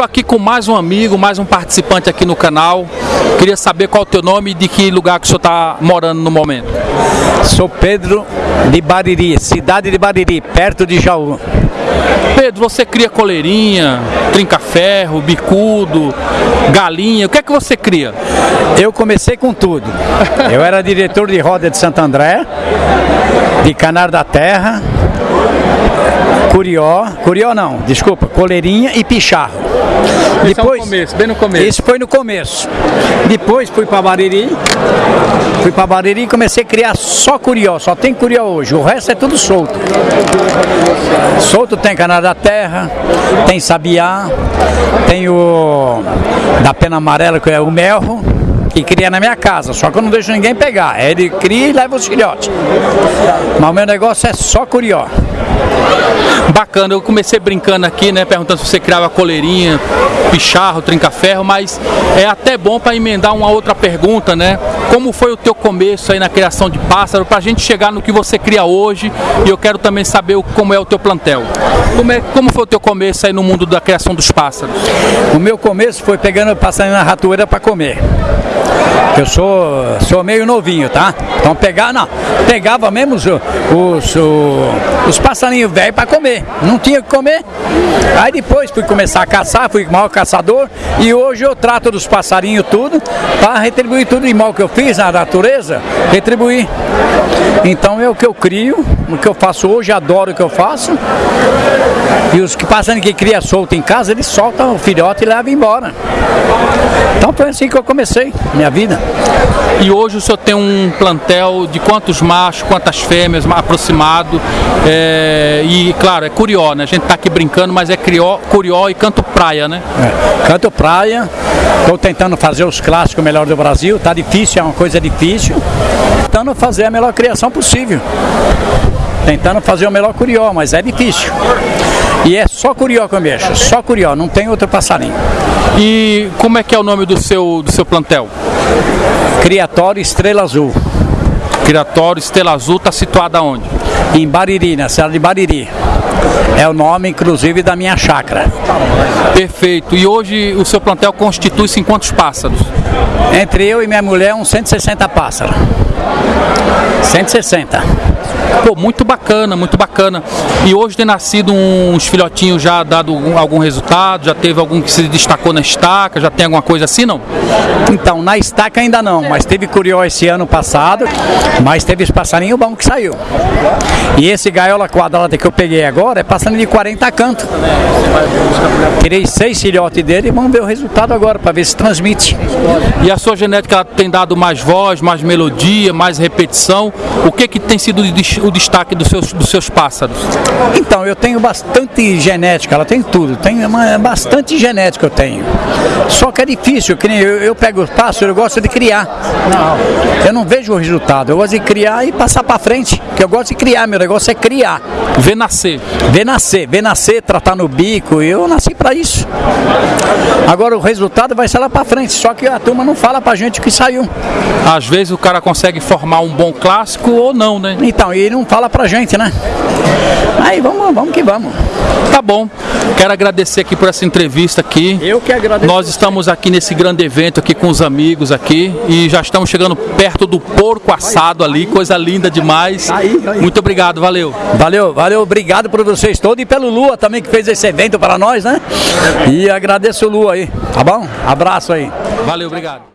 estou aqui com mais um amigo, mais um participante aqui no canal. Queria saber qual é o teu nome e de que lugar que o senhor está morando no momento. Sou Pedro de Bariri, cidade de Bariri, perto de Jaú. Pedro, você cria coleirinha, trinca-ferro, bicudo, galinha, o que é que você cria? Eu comecei com tudo. Eu era diretor de roda de Santo André, de Canar da Terra, Curió, Curió não, desculpa, coleirinha e picharro. Isso Depois, é no começo, bem no começo. Isso foi no começo. Depois fui para Bariri, fui para Bariri e comecei a criar só curió, só tem curió hoje, o resto é tudo solto. Solto tem canal da terra, tem sabiá, tem o da pena amarela que é o melro que cria na minha casa, só que eu não deixo ninguém pegar. Ele cria e leva os filhotes. Mas o meu negócio é só curió. Bacana, eu comecei brincando aqui, né, perguntando se você criava coleirinha, picharro, trinca-ferro, mas é até bom para emendar uma outra pergunta, né? Como foi o teu começo aí na criação de pássaro, para a gente chegar no que você cria hoje e eu quero também saber como é o teu plantel. Como, é, como foi o teu começo aí no mundo da criação dos pássaros? O meu começo foi pegando passarinho na ratoeira para comer. Eu sou, sou meio novinho, tá? Então pegar, não, pegava mesmo os, os, os passarinhos velhos para comer. Não tinha o que comer. Aí depois fui começar a caçar, fui maior caçador e hoje eu trato dos passarinhos tudo para retribuir tudo de mal que eu fiz na natureza, retribuir. Então é o que eu crio, o que eu faço hoje, adoro o que eu faço. E os que passarinhos que cria solto em casa, eles soltam o filhote e levam embora. Então foi assim que eu comecei minha vida. E hoje o senhor tem um plantel de quantos machos, quantas fêmeas aproximado? É, e claro, é curió, né? A gente tá aqui brincando, mas é crió, curió e canto praia, né? É, canto praia, estou tentando fazer os clássicos melhor do Brasil, tá difícil, é uma coisa difícil. Tentando fazer a melhor criação possível. Tentando fazer o melhor curió, mas é difícil. E é só curió que eu mexo, só curió, não tem outro passarinho. E como é que é o nome do seu, do seu plantel? Criatório Estrela Azul. Criatório Estrela Azul está situado aonde? Em Bariri, na cidade de Bariri. É o nome, inclusive, da minha chácara. Perfeito. E hoje o seu plantel constitui-se em quantos pássaros? Entre eu e minha mulher, uns 160 pássaros. 160. Pô, muito bacana, muito bacana. E hoje tem nascido uns filhotinhos já dado algum resultado? Já teve algum que se destacou na estaca? Já tem alguma coisa assim, não? Então, na estaca ainda não, mas teve curió esse ano passado, mas teve esse passarinho bom que saiu. E esse gaiola quadrada que eu peguei agora é passarinho de 40 cantos. Tirei seis filhotes dele e vamos ver o resultado agora, para ver se transmite. E a sua genética tem dado mais voz, mais melodia, mais repetição? O que, que tem sido o destaque dos seus, dos seus pássaros? Então, eu tenho bastante genética, ela tem tudo, tem uma, bastante genética eu tenho. Só que é difícil, que eu, eu pego os pássaros, eu gosto de criar. Não, eu não vejo o resultado, eu gosto de criar e passar para frente, que eu gosto de criar, meu negócio é criar. Ver nascer. Ver nascer, ver nascer, tratar no bico, eu nasci para isso. Agora o resultado vai ser lá para frente, só que a turma não fala pra gente o que saiu. Às vezes o cara consegue formar um bom clássico ou não, né? Então, e não fala pra gente, né? Aí vamos, vamos que vamos. Tá bom. Quero agradecer aqui por essa entrevista aqui. Eu que agradeço. Nós estamos aqui nesse grande evento aqui com os amigos aqui e já estamos chegando perto do porco assado ali, coisa linda demais. Aí, aí. Muito obrigado, valeu. Valeu, valeu, obrigado por vocês todos e pelo Lua também que fez esse evento para nós, né? E agradeço o Lua aí, tá bom? Abraço aí. Valeu, obrigado.